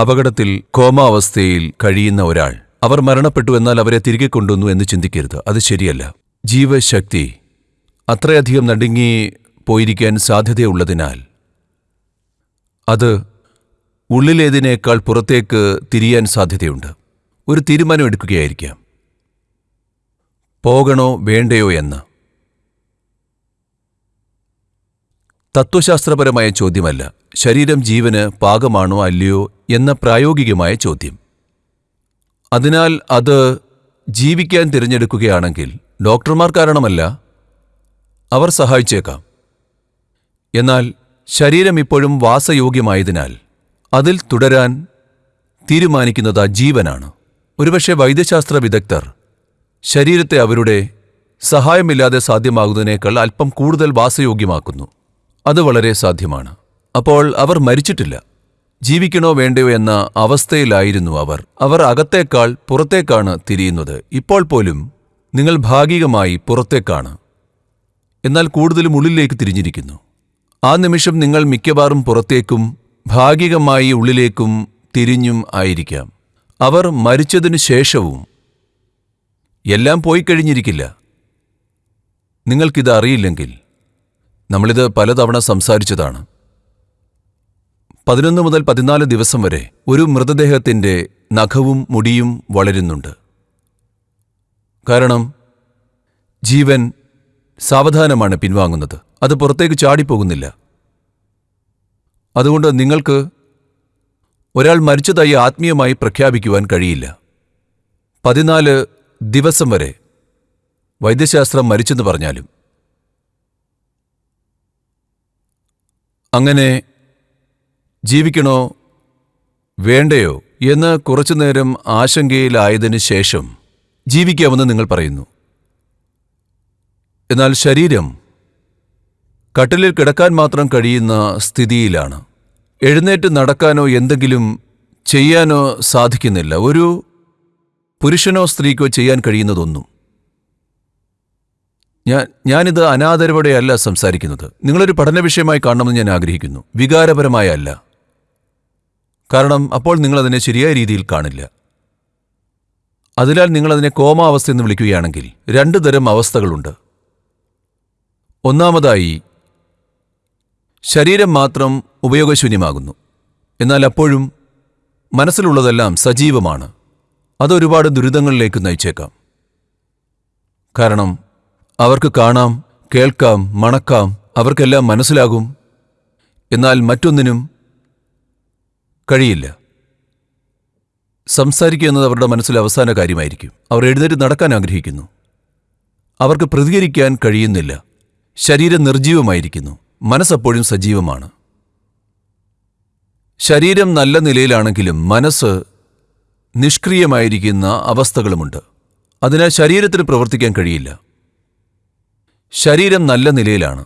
അപകടത്തിൽ കോമാവസ്ഥയിൽ കഴിയുന്ന ഒരാൾ. അവർ മരണപ്പെട്ടു എന്നാൽ അവരെ തിരികെ കൊണ്ടുവന്നു എന്ന് ചിന്തിക്കരുത്. അത് ശരിയല്ല. ജീവശക്തി അത്രയധികം നടുങ്ങി പോയിരിക്കാൻ സാധ്യതയുള്ളതിനാൽ അത് ഉള്ളിലേതിനേക്കാൾ പുറത്തേക്ക് തിരിയാൻ സാധ്യതയുണ്ട്. ഒരു തീരുമാനം എടുക്കുകയായിരിക്കാം. പോകണോ വേണ്ടയോ എന്ന്. തത്വശാസ്ത്രപരമായ ചോദ്യമല്ല. ശരീരം ജീവന് പാകമാണോ അല്ലയോ എന്ന പ്രായോഗികമായ ചോദ്യം. അതിനാൽ അത് ജീവിക്കാൻ തിരഞ്ഞെടുക്കുകയാണെങ്കിൽ ഡോക്ടർമാർ കാരണമല്ല അവർ സഹായിച്ചേക്കാം. എന്നാൽ ശരീരം ഇപ്പോഴും വാസയോഗ്യമായതിനാൽ അതിൽ തുടരാൻ തീരുമാനിക്കുന്നത് ആ ജീവനാണ്. ഒരുപക്ഷെ വൈദ്യശാസ്ത്ര വിദഗ്ധർ ശരീരത്തെ അവരുടെ സഹായമില്ലാതെ സാധ്യമാകുന്നതിനേക്കാൾ അല്പം കൂടുതൽ വാസയോഗ്യമാക്കുന്നു. അത് വളരെ സാധ്യമാണ്. അപ്പോൾ അവർ മരിച്ചിട്ടില്ല. ജീവിക്കണോ വേണ്ടയോ എന്ന അവസ്ഥയിലായിരുന്നു അവർ. അവർ അകത്തേക്കാൾ പുറത്തേക്കാണ് തിരിയുന്നത്. ഇപ്പോൾ പോലും നിങ്ങൾ ഭാഗികമായി പുറത്തേക്കാണ്. എന്നാൽ കൂടുതലും ഉള്ളിലേക്ക് തിരിഞ്ഞിരിക്കുന്നു. ആ നിമിഷം നിങ്ങൾ മിക്കവാറും പുറത്തേക്കും ഭാഗികമായി ഉള്ളിലേക്കും തിരിഞ്ഞും ആയിരിക്കാം. അവർ മരിച്ചതിനു ശേഷവും എല്ലാം പോയി കഴിഞ്ഞിരിക്കില്ല നിങ്ങൾക്കിത് അറിയില്ലെങ്കിൽ നമ്മളിത് പലതവണ സംസാരിച്ചതാണ്. പതിനൊന്ന് മുതൽ പതിനാല് ദിവസം വരെ ഒരു മൃതദേഹത്തിന്റെ നഖവും മുടിയും വളരുന്നുണ്ട്. കാരണം ജീവൻ സാവധാനമാണ് പിൻവാങ്ങുന്നത്. അത് പുറത്തേക്ക് ചാടിപ്പോകുന്നില്ല. അതുകൊണ്ട് നിങ്ങൾക്ക് ഒരാൾ മരിച്ചതായി ആത്മീയമായി പ്രഖ്യാപിക്കുവാൻ കഴിയില്ല. പതിനാല് ദിവസം വരെ വൈദ്യശാസ്ത്രം മരിച്ചെന്ന് പറഞ്ഞാലും അങ്ങനെ ജീവിക്കണോ? വേണ്ടയോ? എന്ന് കുറച്ചുനേരം ആശങ്കയിലായതിനു ശേഷം ജീവിക്കാമെന്ന് നിങ്ങൾ പറയുന്നു. എന്നാൽ ശരീരം കട്ടിലിൽ കിടക്കാൻ മാത്രം കഴിയുന്ന സ്ഥിതിയിലാണ്. എഴുന്നേറ്റ് നടക്കാനോ എന്തെങ്കിലും ചെയ്യാനോ സാധിക്കുന്നില്ല. ഒരു പുരുഷനോ സ്ത്രീക്കോ ചെയ്യാൻ കഴിയുന്നതൊന്നും. ഞാൻ ഞാനിത് അനാദരവോടെയല്ല സംസാരിക്കുന്നത്. നിങ്ങളൊരു പഠന വിഷയമായി കാണണമെന്ന് ഞാൻ ആഗ്രഹിക്കുന്നു. വികാരപരമായ അല്ല. കാരണം അപ്പോൾ നിങ്ങളതിനെ ശരിയായ രീതിയിൽ കാണില്ല. അതിനാൽ നിങ്ങളതിനെ കോമാവസ്ഥ എന്ന് വിളിക്കുകയാണെങ്കിൽ രണ്ടു തരം അവസ്ഥകളുണ്ട്. ഒന്നാമതായി ശരീരം മാത്രം ഉപയോഗശൂന്യമാകുന്നു. എന്നാൽ അപ്പോഴും മനസ്സിലുള്ളതെല്ലാം സജീവമാണ്. അതൊരുപാട് ദുരിതങ്ങളിലേക്ക് നയിച്ചേക്കാം. കാരണം അവർക്ക് കാണാം കേൾക്കാം മണക്കാം അവർക്കെല്ലാം മനസ്സിലാകും. എന്നാൽ മറ്റൊന്നിനും കഴിയില്ല. സംസാരിക്കുക എന്നത് അവരുടെ മനസ്സിൽ അവസാന കാര്യമായിരിക്കും. അവർ എഴുന്നേറ്റ് നടക്കാൻ ആഗ്രഹിക്കുന്നു. അവർക്ക് പ്രതികരിക്കാൻ കഴിയുന്നില്ല. ശരീരം നിർജീവമായിരിക്കുന്നു മനസ്സപ്പോഴും സജീവമാണ്. ശരീരം നല്ല നിലയിലാണെങ്കിലും മനസ്സ് നിഷ്ക്രിയമായിരിക്കുന്ന അവസ്ഥകളുമുണ്ട്. അതിനാൽ ശരീരത്തിന് പ്രവർത്തിക്കാൻ കഴിയില്ല. ശരീരം നല്ല നിലയിലാണ്.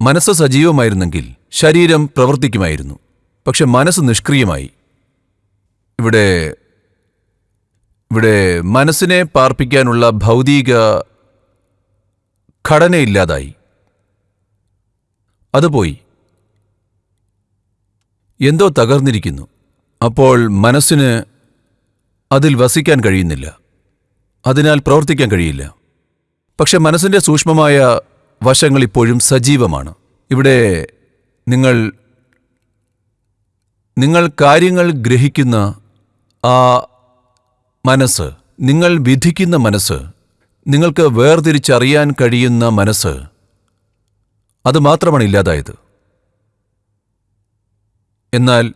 മനസ്സ് സജീവമായിരുന്നെങ്കിൽ ശരീരം പ്രവർത്തിക്കുമായിരുന്നു. പക്ഷെ മനസ്സ് നിഷ്ക്രിയമായി. ഇവിടെ ഇവിടെ മനസ്സിനെ പാർപ്പിക്കാനുള്ള ഭൗതിക ഘടനയില്ലാതായി. അത് പോയി. എന്തോ തകർന്നിരിക്കുന്നു. അപ്പോൾ മനസ്സിന് അതിൽ വസിക്കാൻ കഴിയുന്നില്ല. അതിനാൽ പ്രവർത്തിക്കാൻ കഴിയില്ല. പക്ഷെ മനസ്സിന്റെ സൂക്ഷ്മമായ വശങ്ങൾ ഇപ്പോഴും സജീവമാണ്. ഇവിടെ നിങ്ങൾ നിങ്ങൾ കാര്യങ്ങൾ ഗ്രഹിക്കുന്ന ആ മനസ്സ് നിങ്ങൾ വിധിക്കുന്ന മനസ്സ് നിങ്ങൾക്ക് വേർതിരിച്ചറിയാൻ കഴിയുന്ന മനസ്സ് അത് മാത്രമാണ് ഇല്ലാതായത്. എന്നാൽ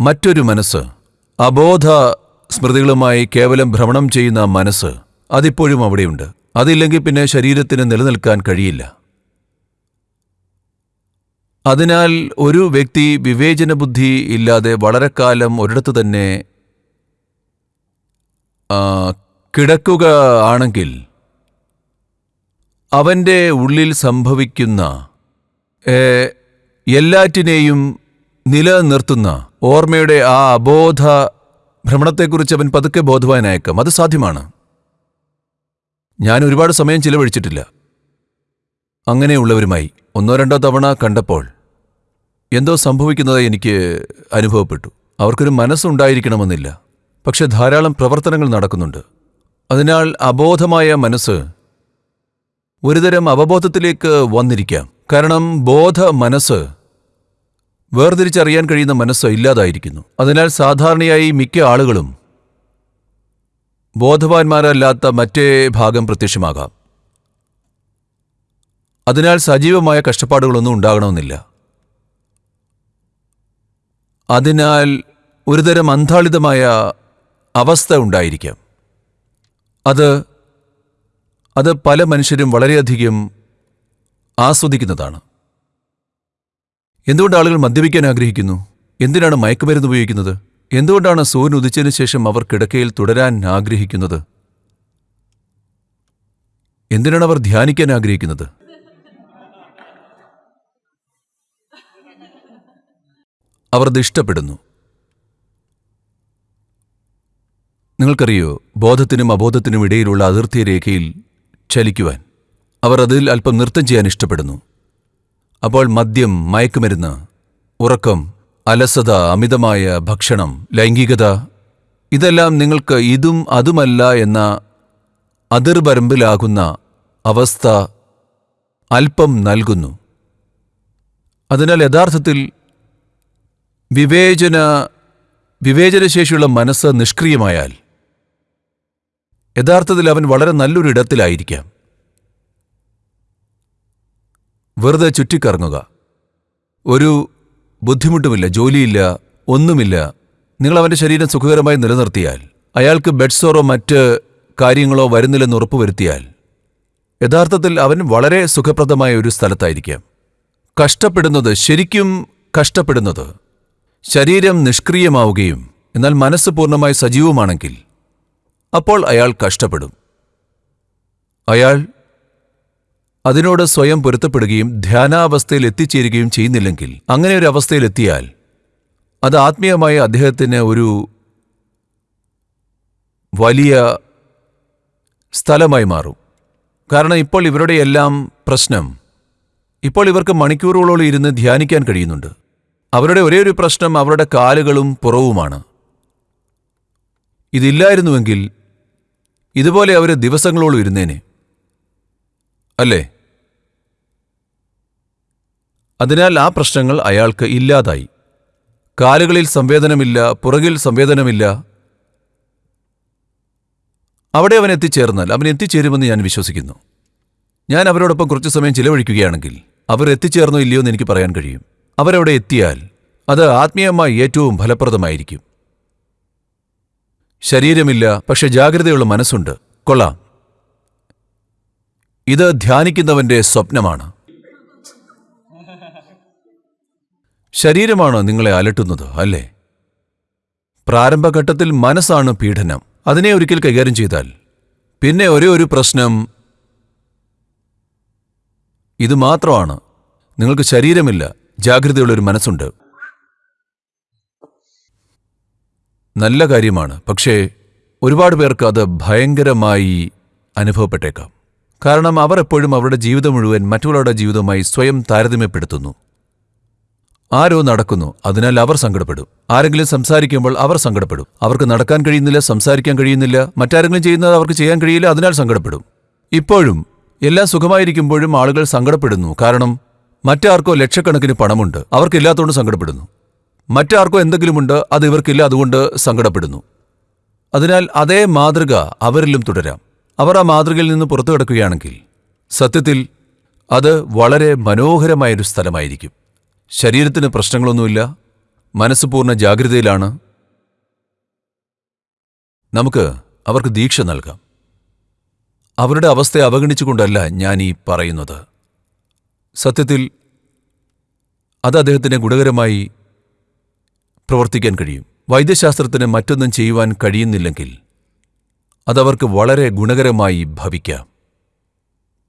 മറ്റൊരു മനസ്സ് അബോധ സ്മൃതികളുമായി കേവലം ഭ്രമണം ചെയ്യുന്ന മനസ്സ് അതിപ്പോഴും അവിടെയുണ്ട്. അതില്ലെങ്കിൽ പിന്നെ ശരീരത്തിന് നിലനിൽക്കാൻ കഴിയില്ല. അതിനാൽ ഒരു വ്യക്തി വിവേചന ബുദ്ധി ഇല്ലാതെ വളരെ കാലം ഒരിടത്ത് തന്നെ കിടക്കുക ആണെങ്കിൽ അവന്റെ ഉള്ളിൽ സംഭവിക്കുന്ന എല്ലാറ്റിനെയും നിലനിർത്തുന്ന ഓർമ്മയുടെ ആ അബോധ ഭ്രമണത്തെക്കുറിച്ച് അവൻ പതുക്കെ ബോധവാനായേക്കാം. അത് സാധ്യമാണ്. ഞാൻ ഒരുപാട് സമയം ചിലവഴിച്ചിട്ടില്ല. അങ്ങനെയുള്ളവരുമായി ഒന്നോ രണ്ടോ തവണ കണ്ടപ്പോൾ എന്തോ സംഭവിക്കുന്നതായി എനിക്ക് അനുഭവപ്പെട്ടു. അവർക്കൊരു മനസ്സുണ്ടായിരിക്കണമെന്നില്ല. പക്ഷെ ധാരാളം പ്രവർത്തനങ്ങൾ നടക്കുന്നുണ്ട്. അതിനാൽ അബോധമായ മനസ്സ് ഒരുതരം അവബോധത്തിലേക്ക് വന്നിരിക്കാം. കാരണം ബോധ മനസ്സ് വേർതിരിച്ചറിയാൻ കഴിയുന്ന മനസ്സ് ഇല്ലാതായിരിക്കുന്നു. അതിനാൽ സാധാരണയായി മിക്ക ആളുകളും ബോധവാന്മാരല്ലാത്ത മറ്റേ ഭാഗം പ്രത്യക്ഷമാകാം. അതിനാൽ സജീവമായ കഷ്ടപ്പാടുകളൊന്നും ഉണ്ടാകണമെന്നില്ല. അതിനാൽ ഒരുതരം അന്താളിതമായ അവസ്ഥ ഉണ്ടായിരിക്കാം. അത് അത് പല മനുഷ്യരും വളരെയധികം ആസ്വദിക്കുന്നതാണ്. എന്തുകൊണ്ട് ആളുകൾ മദ്യപിക്കാൻ ആഗ്രഹിക്കുന്നു? എന്തിനാണ് മയക്കുമരുന്ന് ഉപയോഗിക്കുന്നത്? എന്തുകൊണ്ടാണ് സൂര്യൻ ഉദിച്ചതിനു ശേഷം അവർ കിടക്കയിൽ തുടരാൻ ആഗ്രഹിക്കുന്നത്? എന്തിനാണ് അവർ ധ്യാനിക്കാൻ ആഗ്രഹിക്കുന്നത്? അവർ അത് ഇഷ്ടപ്പെടുന്നു നിങ്ങൾക്കറിയോ ബോധത്തിനും അബോധത്തിനും ഇടയിലുള്ള അതിർത്തി രേഖയിൽ ചലിക്കുവാൻ. അവർ അതിൽ അല്പം നൃത്തം ചെയ്യാൻ ഇഷ്ടപ്പെടുന്നു. അപ്പോൾ മദ്യം മയക്കുമരുന്ന് ഉറക്കം അലസത അമിതമായ ഭക്ഷണം ലൈംഗികത ഇതെല്ലാം നിങ്ങൾക്ക് ഇതും അതുമല്ല എന്ന അതിർവരമ്പിലാകുന്ന അവസ്ഥ അല്പം നൽകുന്നു. അതിനാൽ യഥാർത്ഥത്തിൽ വിവേചന വിവേചനശേഷിയുള്ള മനസ്സ് നിഷ്ക്രിയമായാൽ യഥാർത്ഥത്തിൽ അവൻ വളരെ നല്ലൊരു ഇടത്തിലായിരിക്കാം വെറുതെ ചുറ്റിക്കറങ്ങുക. ഒരു ബുദ്ധിമുട്ടുമില്ല ജോലിയില്ല ഒന്നുമില്ല. നിങ്ങൾ അവന്റെ ശരീരം സുഖകരമായി നിലനിർത്തിയാൽ അയാൾക്ക് ബെഡ്സോറോ മറ്റ് കാര്യങ്ങളോ വരുന്നില്ലെന്ന് ഉറപ്പുവരുത്തിയാൽ യഥാർത്ഥത്തിൽ അവൻ വളരെ സുഖപ്രദമായ ഒരു സ്ഥലത്തായിരിക്കാം. കഷ്ടപ്പെടുന്നത് ശരിക്കും കഷ്ടപ്പെടുന്നത് ശരീരം നിഷ്ക്രിയമാവുകയും എന്നാൽ മനസ്സ് പൂർണമായി സജീവമാണെങ്കിൽ അപ്പോൾ അയാൾ കഷ്ടപ്പെടും. അയാൾ അതിനോട് സ്വയം പൊരുത്തപ്പെടുകയും ധ്യാനാവസ്ഥയിൽ എത്തിച്ചേരുകയും ചെയ്യുന്നില്ലെങ്കിൽ അങ്ങനെ ഒരു അവസ്ഥയിലെത്തിയാൽ അത് ആത്മീയമായ അദ്ദേഹത്തിന് ഒരു വലിയ സ്ഥലമായി മാറും. കാരണം ഇപ്പോൾ ഇവരുടെ എല്ലാം പ്രശ്നം ഇപ്പോൾ ഇവർക്ക് മണിക്കൂറുകളോളം ഇരുന്ന് ധ്യാനിക്കാൻ കഴിയുന്നുണ്ട്. അവരുടെ ഒരേ ഒരു പ്രശ്നം അവരുടെ കാലുകളും പുറവുമാണ്. ഇതില്ലായിരുന്നുവെങ്കിൽ ഇതുപോലെ അവർ ദിവസങ്ങളോളം ഇരുന്നേനെ. അല്ലേ? അതിനാൽ ആ പ്രശ്നങ്ങൾ അയാൾക്ക് ഇല്ലാതായി. കാലുകളിൽ സംവേദനമില്ല പുറകിൽ സംവേദനമില്ല. അവിടെ അവൻ എത്തിച്ചേർന്നാൽ അവൻ എത്തിച്ചേരുമെന്ന് ഞാൻ വിശ്വസിക്കുന്നു. ഞാൻ അവരോടൊപ്പം കുറച്ചു സമയം ചിലവഴിക്കുകയാണെങ്കിൽ അവർ എത്തിച്ചേർന്നോ ഇല്ലയോ എന്ന് എനിക്ക് പറയാൻ കഴിയും. അവരവിടെ എത്തിയാൽ അത് ആത്മീയമായി ഏറ്റവും ഫലപ്രദമായിരിക്കും. ശരീരമില്ല പക്ഷെ ജാഗ്രതയുള്ള മനസ്സുണ്ട്. കൊള്ളാം. ഇത് ധ്യാനിക്കുന്നവന്റെ സ്വപ്നമാണ്. ശരീരമാണ് നിങ്ങളെ അലട്ടുന്നത് അല്ലേ? പ്രാരംഭഘട്ടത്തിൽ മനസ്സാണ് പീഡനം. അതിനെ ഒരിക്കൽ കൈകാര്യം ചെയ്താൽ പിന്നെ ഒരേ ഒരു പ്രശ്നം ഇത് മാത്രമാണ്. നിങ്ങൾക്ക് ശരീരമില്ല ജാഗ്രതയുള്ളൊരു മനസ്സുണ്ട്. നല്ല കാര്യമാണ് പക്ഷേ ഒരുപാട് പേർക്ക് അത് ഭയങ്കരമായി അനുഭവപ്പെട്ടേക്കാം. കാരണം അവർ എപ്പോഴും അവരുടെ ജീവിതം മുഴുവൻ മറ്റുള്ളവരുടെ ജീവിതവുമായി സ്വയം താരതമ്യപ്പെടുത്തുന്നു. ആരോ നടക്കുന്നു അതിനാൽ അവർ സങ്കടപ്പെടും. ആരെങ്കിലും സംസാരിക്കുമ്പോൾ അവർ സങ്കടപ്പെടും. അവർക്ക് നടക്കാൻ കഴിയുന്നില്ല സംസാരിക്കാൻ കഴിയുന്നില്ല. മറ്റാരെങ്കിലും ചെയ്യുന്നത് അവർക്ക് ചെയ്യാൻ കഴിയില്ല അതിനാൽ സങ്കടപ്പെടും. ഇപ്പോഴും എല്ലാം സുഖമായിരിക്കുമ്പോഴും ആളുകൾ സങ്കടപ്പെടുന്നു. കാരണം മറ്റാർക്കോ ലക്ഷക്കണക്കിന് പണമുണ്ട്. അവർക്കില്ലാത്തതുകൊണ്ട് സങ്കടപ്പെടുന്നു. മറ്റാർക്കോ എന്തെങ്കിലുമുണ്ട് അത് ഇവർക്കില്ല അതുകൊണ്ട് സങ്കടപ്പെടുന്നു. അതിനാൽ അതേ മാതൃക അവരിലും തുടരാം. അവർ ആ മാതൃകയിൽ നിന്ന് പുറത്തു കിടക്കുകയാണെങ്കിൽ സത്യത്തിൽ അത് വളരെ മനോഹരമായൊരു സ്ഥലമായിരിക്കും. ശരീരത്തിന് പ്രശ്നങ്ങളൊന്നുമില്ല. മനസ്സ് പൂർണ ജാഗ്രതയിലാണ്. നമുക്ക് അവർക്ക് ദീക്ഷ നൽകാം. അവരുടെ അവസ്ഥയെ അവഗണിച്ചുകൊണ്ടല്ല ഞാൻ ഈ പറയുന്നത്. സത്യത്തിൽ അത് അദ്ദേഹത്തിന് ഗുണകരമായി പ്രവർത്തിക്കാൻ കഴിയും. വൈദ്യശാസ്ത്രത്തിന് മറ്റൊന്നും ചെയ്യുവാൻ കഴിയുന്നില്ലെങ്കിൽ അതവർക്ക് വളരെ ഗുണകരമായി ഭവിക്കാം.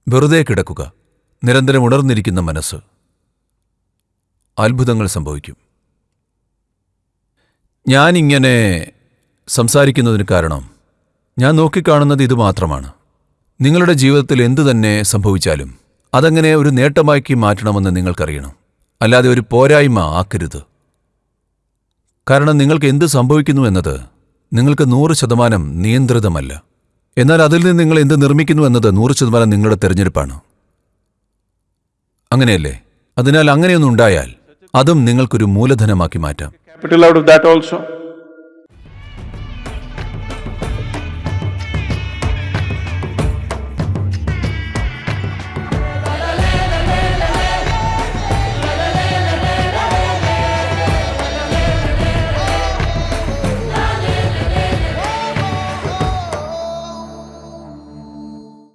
വെറുതെ കിടക്കുക. നിരന്തരം ഉണർന്നിരിക്കുന്ന മനസ്സ്. അത്ഭുതങ്ങൾ സംഭവിക്കും. ഞാനിങ്ങനെ സംസാരിക്കുന്നതിന് കാരണം ഞാൻ നോക്കിക്കാണുന്നത് ഇത് മാത്രമാണ്. നിങ്ങളുടെ ജീവിതത്തിൽ എന്തു തന്നെ സംഭവിച്ചാലും അതങ്ങനെ ഒരു നേട്ടമാക്കി മാറ്റണമെന്ന് നിങ്ങൾക്കറിയണം. അല്ലാതെ ഒരു പോരായ്മ ആക്കരുത്. കാരണം നിങ്ങൾക്ക് എന്ത് സംഭവിക്കുന്നു എന്നത് നിങ്ങൾക്ക് നൂറ് ശതമാനം നിയന്ത്രിതമല്ല. എന്നാൽ അതിൽ നിന്ന് നിങ്ങൾ എന്ത് നിർമ്മിക്കുന്നു എന്നത് നൂറ് ശതമാനം നിങ്ങളുടെ തിരഞ്ഞെടുപ്പാണ്. അങ്ങനെയല്ലേ? അതിനാൽ അങ്ങനെയൊന്നുണ്ടായാൽ അതും നിങ്ങൾക്കൊരു മൂലധനമാക്കി മാറ്റാം.